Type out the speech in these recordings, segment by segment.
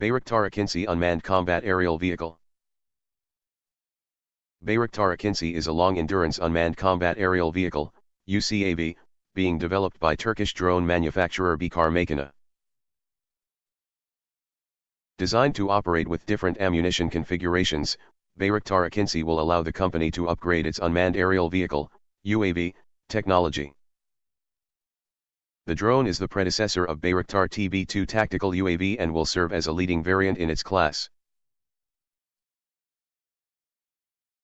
Bayraktar Akinci Unmanned Combat Aerial Vehicle Bayraktar Akinci is a long-endurance unmanned combat aerial vehicle, UCAV, being developed by Turkish drone manufacturer Baykar Makina. Designed to operate with different ammunition configurations, Bayraktar Akinci will allow the company to upgrade its unmanned aerial vehicle, UAV, technology. The drone is the predecessor of Bayraktar TB2 tactical UAV and will serve as a leading variant in its class.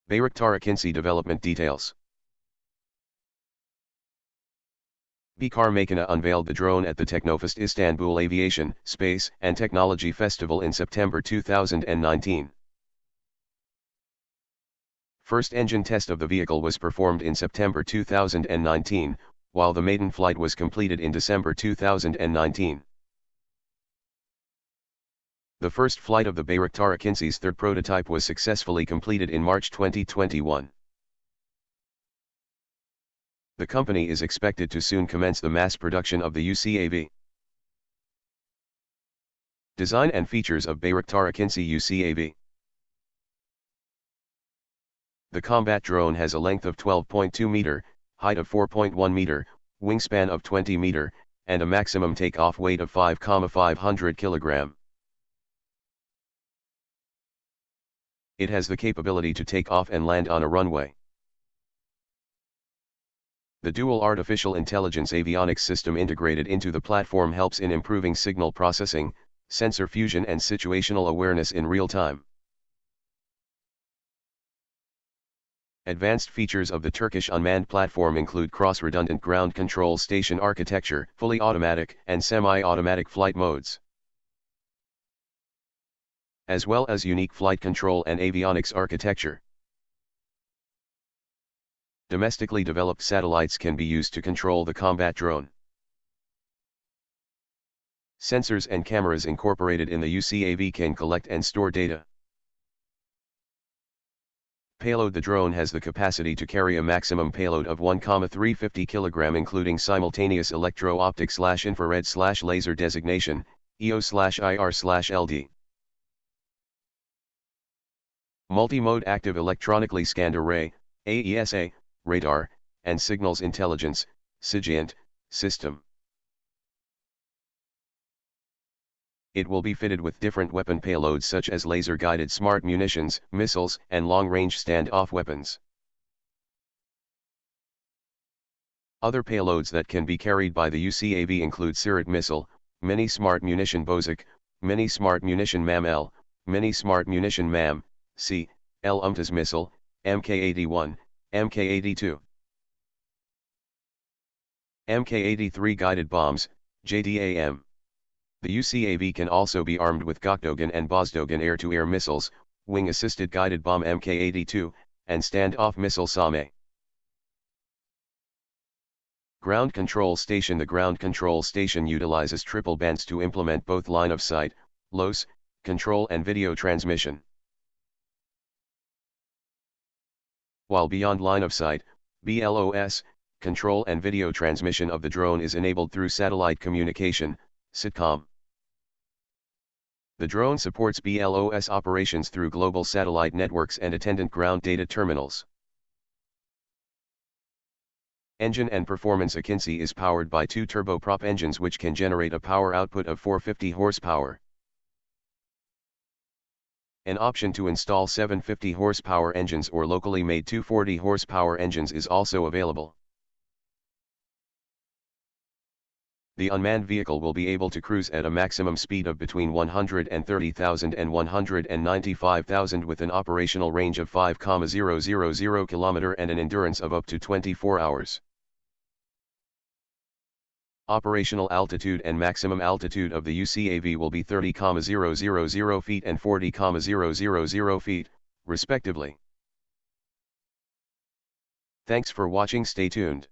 Bayraktar Akinci development details. Baykar Makina unveiled the drone at the Teknofest Istanbul Aviation, Space and Technology Festival in September 2019. First engine test of the vehicle was performed in September 2019, while the maiden flight was completed in December 2019. The first flight of the Bayraktar Akinci's third prototype was successfully completed in March 2021. The company is expected to soon commence the mass production of the UCAV. Design and features of Bayraktar Akinci UCAV The combat drone has a length of 12.2 meter, height of 4.1 meter, wingspan of 20 meter, and a maximum takeoff weight of 5,500 kilogram. It has the capability to take off and land on a runway. The dual artificial intelligence avionics system integrated into the platform helps in improving signal processing, sensor fusion and situational awareness in real time. Advanced features of the Turkish unmanned platform include cross-redundant ground control station architecture, fully automatic and semi-automatic flight modes, as well as unique flight control and avionics architecture. Domestically developed satellites can be used to control the combat drone. Sensors and cameras incorporated in the UCAV can collect and store data. Payload The drone has the capacity to carry a maximum payload of 1,350 kg including simultaneous electro-optic slash infrared slash laser designation, EO slash IR slash LD. Multi-mode active electronically scanned array, AESA, radar, and signals intelligence, SIGINT, system. It will be fitted with different weapon payloads such as laser-guided smart munitions, missiles, and long-range stand-off weapons. Other payloads that can be carried by the UCAV include Cirit missile, Mini Smart Munition Bozok, Mini Smart Munition MAM-L, Mini Smart Munition MAM, C, L UMTAS missile, MK-81, MK-82. MK-83 guided bombs, JDAM. The UCAV can also be armed with Gökdogan and Bozdogan air-to-air missiles, wing-assisted guided bomb Mk-82, and stand-off missile SAME. Ground Control Station The ground control station utilizes triple bands to implement both line of sight, LOS, control and video transmission. While beyond line of sight, BLOS, control and video transmission of the drone is enabled through satellite communication, SATCOM. The drone supports BLOS operations through global satellite networks and attendant ground data terminals. Engine and performance Akinci is powered by two turboprop engines which can generate a power output of 450 horsepower. An option to install 750 horsepower engines or locally made 240 horsepower engines is also available. The unmanned vehicle will be able to cruise at a maximum speed of between 130,000 and 195,000 with an operational range of 5,000 km and an endurance of up to 24 hours. Operational altitude and maximum altitude of the UCAV will be 30,000 feet and 40,000 feet, respectively. Thanks for watching stay tuned.